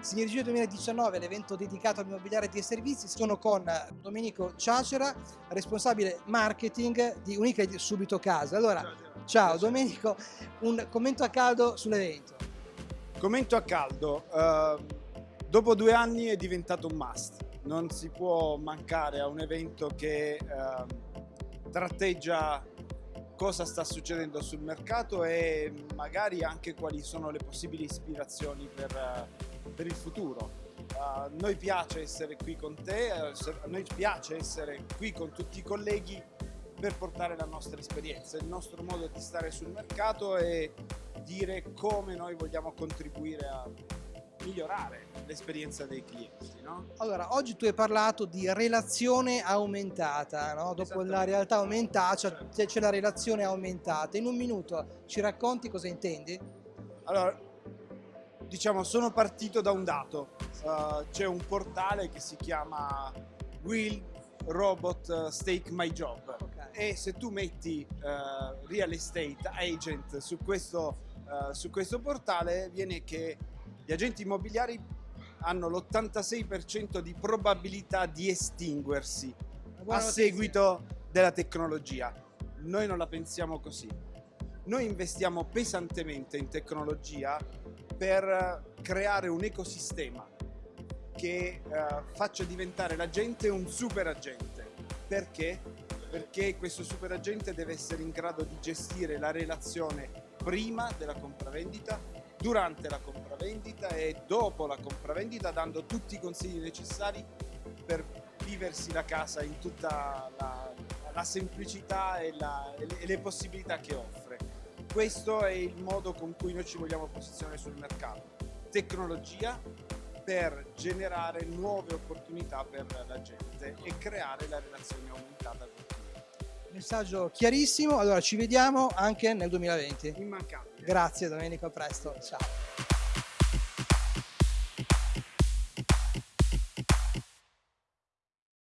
Sinergia 2019 l'evento dedicato all'immobiliare e ai servizi. Sono con Domenico Ciacera, responsabile marketing di Unica e Subito Casa. Allora, ciao, ciao Domenico, un commento a caldo sull'evento. Commento a caldo, uh, dopo due anni è diventato un must. Non si può mancare a un evento che uh, tratteggia cosa sta succedendo sul mercato e magari anche quali sono le possibili ispirazioni per, per il futuro. A noi piace essere qui con te, a noi piace essere qui con tutti i colleghi per portare la nostra esperienza, il nostro modo di stare sul mercato e dire come noi vogliamo contribuire a migliorare l'esperienza dei clienti. No? Allora, oggi tu hai parlato di relazione aumentata, no? dopo la realtà aumentata c'è, la relazione aumentata. In un minuto ci racconti cosa intendi? Allora, diciamo, sono partito da un dato. Uh, c'è un portale che si chiama Will Robot Stake My Job okay. e se tu metti uh, Real Estate Agent su questo, uh, su questo portale viene che gli agenti immobiliari hanno l'86% di probabilità di estinguersi a seguito della tecnologia. Noi non la pensiamo così. Noi investiamo pesantemente in tecnologia per creare un ecosistema che uh, faccia diventare l'agente un super agente. Perché? Perché questo super agente deve essere in grado di gestire la relazione prima della compravendita durante la compravendita e dopo la compravendita dando tutti i consigli necessari per viversi la casa in tutta la, la semplicità e, la, e, le, possibilità che offre. Questo è il modo con cui noi ci vogliamo posizionare sul mercato. Tecnologia per generare nuove opportunità per la gente e creare la relazione aumentata con tutti. Messaggio chiarissimo, allora ci vediamo anche nel 2020. Immancabile. Grazie Domenico, a presto, ciao.